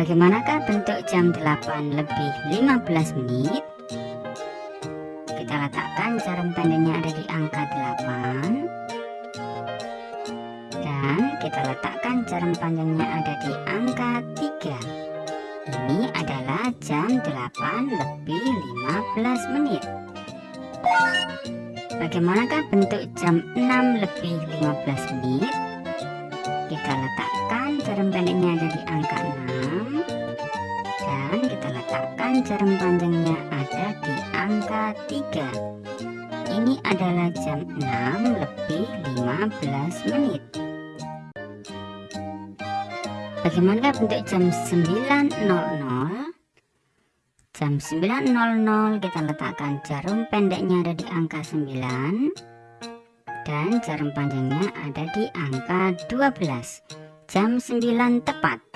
Bagaimanakah bentuk jam 8 lebih 15 menit? Kita letakkan jarum pendeknya ada di angka 8 Dan kita letakkan jarum panjangnya ada di angka 3 Ini adalah jam 8 lebih 15 menit Bagaimanakah bentuk jam 6 lebih 15 menit? Kita letakkan jarum pendeknya ada di angka 6 Dan kita letakkan jarum panjangnya ada di angka 3 Ini adalah jam 6 lebih 15 menit. Bagaimana bentuk jam 9.00 jam 9.00 kita letakkan jarum pendeknya ada di angka 9 dan jarum panjangnya ada di angka 12 jam 9 tepat